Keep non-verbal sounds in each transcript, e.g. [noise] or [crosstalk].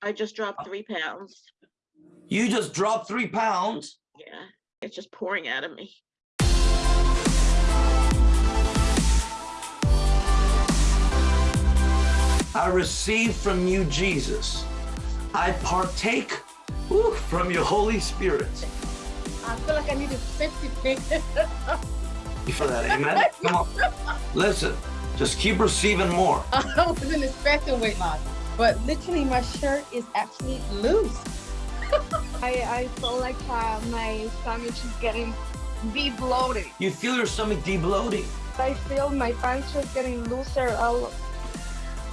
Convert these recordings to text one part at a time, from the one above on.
I just dropped oh. three pounds. You just dropped three pounds. Yeah, it's just pouring out of me. I receive from you, Jesus. I partake whew, from your Holy Spirit. I feel like I need to 50 things. You feel that? Amen. [laughs] Come on. Listen, just keep receiving more. I wasn't expecting weight loss, but literally my shirt is actually loose. [laughs] I, I feel like uh, my stomach is getting be bloated. You feel your stomach debloating. I feel my pants are getting looser. All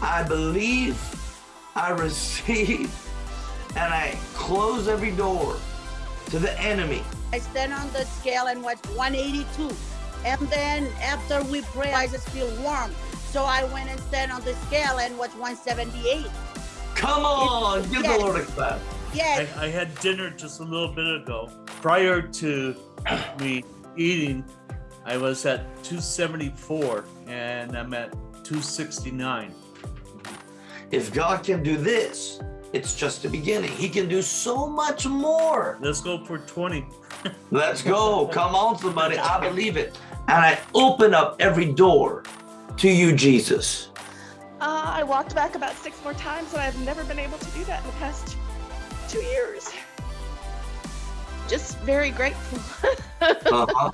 I believe, I receive, and I close every door to the enemy. I stand on the scale and watch 182. And then after we pray, I just feel warm. So I went and stand on the scale and watch 178. Come on, give the Lord a clap. Yes, I, I had dinner just a little bit ago. Prior to [coughs] me eating, I was at 274 and I'm at 269. If God can do this, it's just the beginning. He can do so much more. Let's go for 20. Let's go. [laughs] Come on, somebody. I believe it. And I open up every door to you, Jesus. Uh, I walked back about six more times, and I've never been able to do that in the past two years. Just very grateful. [laughs] Uh-huh.